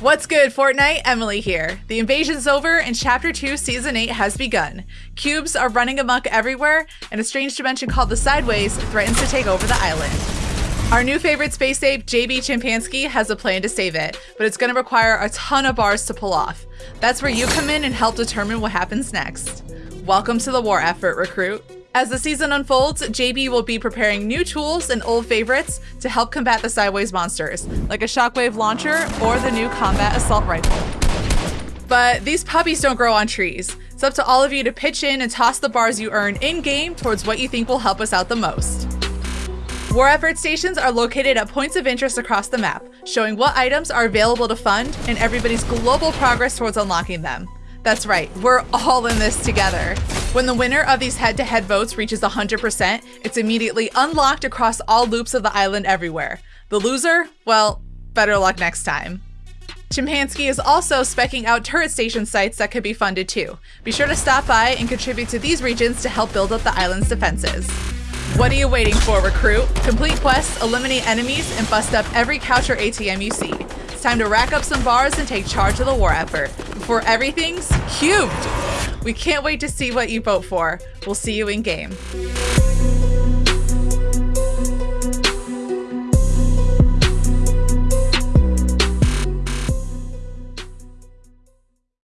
What's good, Fortnite? Emily here. The invasion's over and Chapter 2 Season 8 has begun. Cubes are running amok everywhere, and a strange dimension called the Sideways threatens to take over the island. Our new favorite space ape, JB Chimpanski, has a plan to save it, but it's going to require a ton of bars to pull off. That's where you come in and help determine what happens next. Welcome to the war effort, recruit. As the season unfolds, JB will be preparing new tools and old favorites to help combat the Sideways monsters, like a shockwave launcher or the new combat assault rifle. But these puppies don't grow on trees. It's up to all of you to pitch in and toss the bars you earn in-game towards what you think will help us out the most. War effort stations are located at points of interest across the map, showing what items are available to fund and everybody's global progress towards unlocking them. That's right, we're all in this together. When the winner of these head-to-head -head votes reaches 100%, it's immediately unlocked across all loops of the island everywhere. The loser? Well, better luck next time. Chimpanski is also specking out turret station sites that could be funded too. Be sure to stop by and contribute to these regions to help build up the island's defenses. What are you waiting for, recruit? Complete quests, eliminate enemies, and bust up every couch or ATM you see. It's time to rack up some bars and take charge of the war effort before everything's cubed. We can't wait to see what you vote for. We'll see you in game.